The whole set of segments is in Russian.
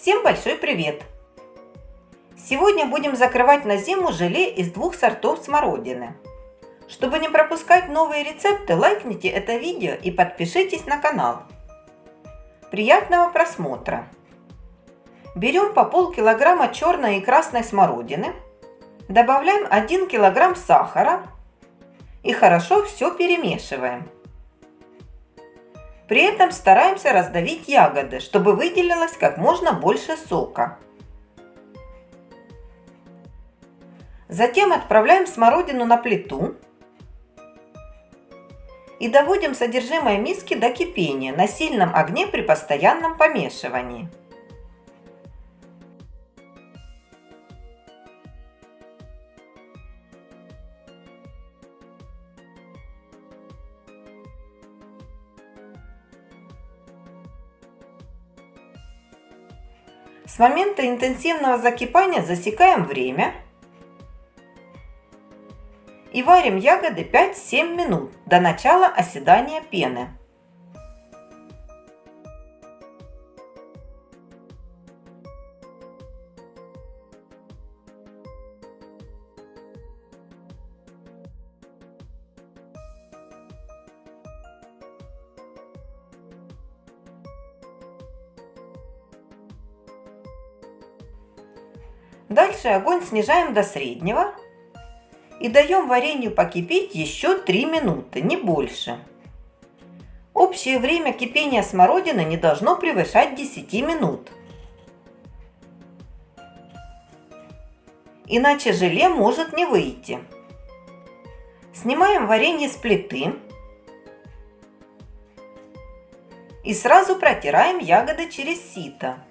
Всем большой привет! Сегодня будем закрывать на зиму желе из двух сортов смородины. Чтобы не пропускать новые рецепты, лайкните это видео и подпишитесь на канал. Приятного просмотра! Берем по полкилограмма черной и красной смородины, добавляем 1 килограмм сахара и хорошо все перемешиваем. При этом стараемся раздавить ягоды, чтобы выделилось как можно больше сока. Затем отправляем смородину на плиту и доводим содержимое миски до кипения на сильном огне при постоянном помешивании. С момента интенсивного закипания засекаем время и варим ягоды 5-7 минут до начала оседания пены. Дальше огонь снижаем до среднего и даем варенью покипеть еще 3 минуты, не больше. Общее время кипения смородины не должно превышать 10 минут. Иначе желе может не выйти. Снимаем варенье с плиты и сразу протираем ягоды через сито.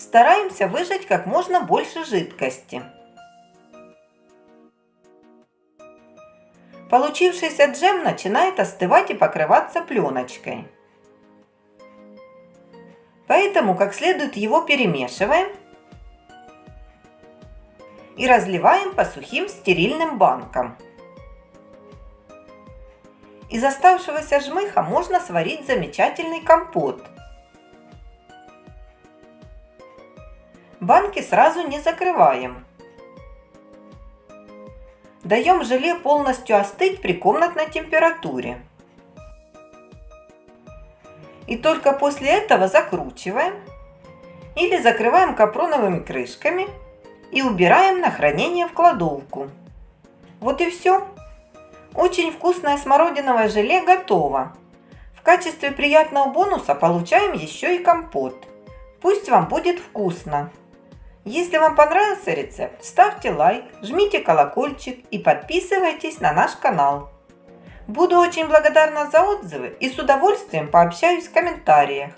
Стараемся выжать как можно больше жидкости. Получившийся джем начинает остывать и покрываться пленочкой. Поэтому как следует его перемешиваем и разливаем по сухим стерильным банкам. Из оставшегося жмыха можно сварить замечательный компот – Банки сразу не закрываем. Даем желе полностью остыть при комнатной температуре. И только после этого закручиваем или закрываем капроновыми крышками и убираем на хранение в кладовку. Вот и все. Очень вкусное смородиновое желе готово. В качестве приятного бонуса получаем еще и компот. Пусть вам будет вкусно! Если вам понравился рецепт, ставьте лайк, жмите колокольчик и подписывайтесь на наш канал. Буду очень благодарна за отзывы и с удовольствием пообщаюсь в комментариях.